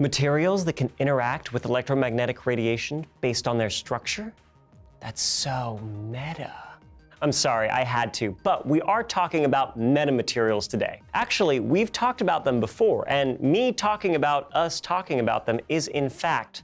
Materials that can interact with electromagnetic radiation based on their structure? That's so meta. I'm sorry, I had to, but we are talking about metamaterials today. Actually, we've talked about them before, and me talking about us talking about them is in fact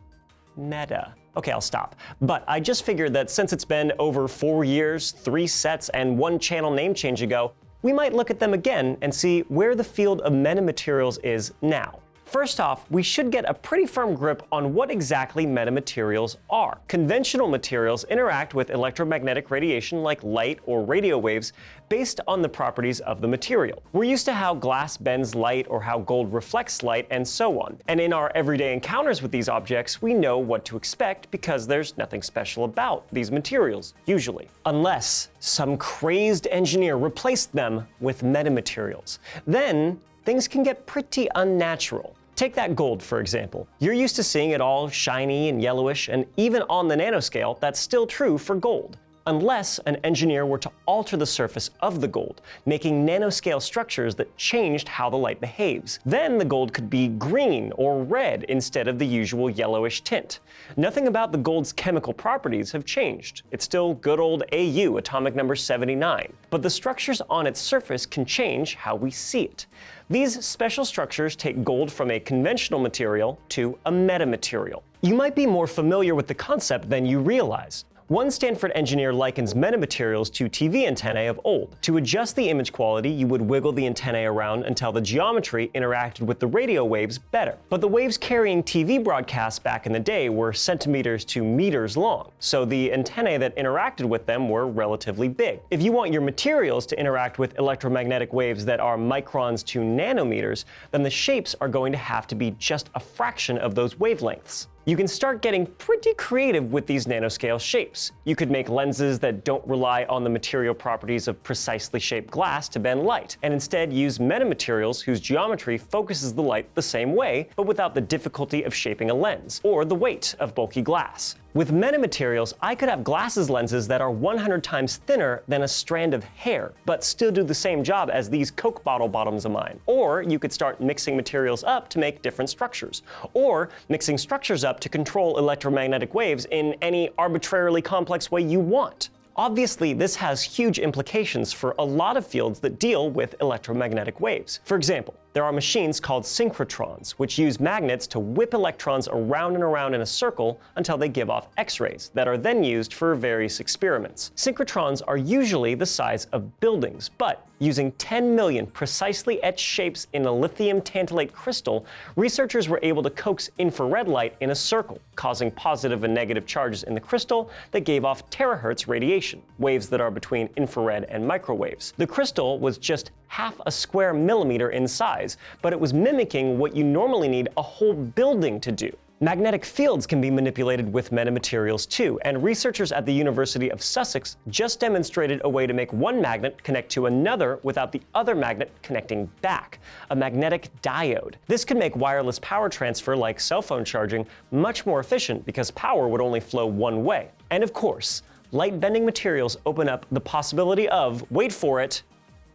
meta. Okay, I'll stop. But I just figured that since it's been over four years, three sets, and one channel name change ago, we might look at them again and see where the field of metamaterials is now. First off, we should get a pretty firm grip on what exactly metamaterials are. Conventional materials interact with electromagnetic radiation like light or radio waves based on the properties of the material. We're used to how glass bends light or how gold reflects light and so on. And in our everyday encounters with these objects, we know what to expect because there's nothing special about these materials, usually. Unless some crazed engineer replaced them with metamaterials. Then things can get pretty unnatural. Take that gold, for example. You're used to seeing it all shiny and yellowish, and even on the nanoscale, that's still true for gold unless an engineer were to alter the surface of the gold, making nanoscale structures that changed how the light behaves. Then the gold could be green or red instead of the usual yellowish tint. Nothing about the gold's chemical properties have changed. It's still good old AU, atomic number 79. But the structures on its surface can change how we see it. These special structures take gold from a conventional material to a metamaterial. You might be more familiar with the concept than you realize. One Stanford engineer likens metamaterials to TV antennae of old. To adjust the image quality, you would wiggle the antennae around until the geometry interacted with the radio waves better. But the waves carrying TV broadcasts back in the day were centimeters to meters long, so the antennae that interacted with them were relatively big. If you want your materials to interact with electromagnetic waves that are microns to nanometers, then the shapes are going to have to be just a fraction of those wavelengths you can start getting pretty creative with these nanoscale shapes. You could make lenses that don't rely on the material properties of precisely shaped glass to bend light, and instead use metamaterials whose geometry focuses the light the same way, but without the difficulty of shaping a lens, or the weight of bulky glass. With metamaterials, I could have glasses lenses that are 100 times thinner than a strand of hair, but still do the same job as these Coke bottle bottoms of mine. Or you could start mixing materials up to make different structures. Or mixing structures up to control electromagnetic waves in any arbitrarily complex way you want. Obviously, this has huge implications for a lot of fields that deal with electromagnetic waves. For example, there are machines called synchrotrons, which use magnets to whip electrons around and around in a circle until they give off X-rays that are then used for various experiments. Synchrotrons are usually the size of buildings, but using 10 million precisely etched shapes in a lithium tantalate crystal, researchers were able to coax infrared light in a circle, causing positive and negative charges in the crystal that gave off terahertz radiation, waves that are between infrared and microwaves. The crystal was just half a square millimeter in size, but it was mimicking what you normally need a whole building to do. Magnetic fields can be manipulated with metamaterials too, and researchers at the University of Sussex just demonstrated a way to make one magnet connect to another without the other magnet connecting back, a magnetic diode. This could make wireless power transfer like cell phone charging much more efficient because power would only flow one way. And of course, light bending materials open up the possibility of, wait for it,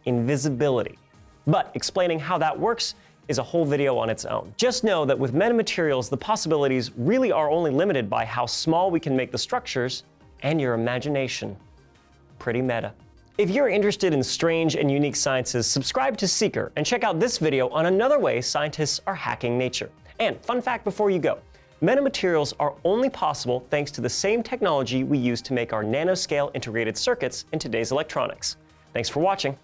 invisibility. But explaining how that works is a whole video on its own. Just know that with metamaterials, the possibilities really are only limited by how small we can make the structures and your imagination. Pretty meta. If you're interested in strange and unique sciences, subscribe to Seeker and check out this video on another way scientists are hacking nature. And fun fact before you go, metamaterials are only possible thanks to the same technology we use to make our nanoscale integrated circuits in today's electronics. Thanks for watching.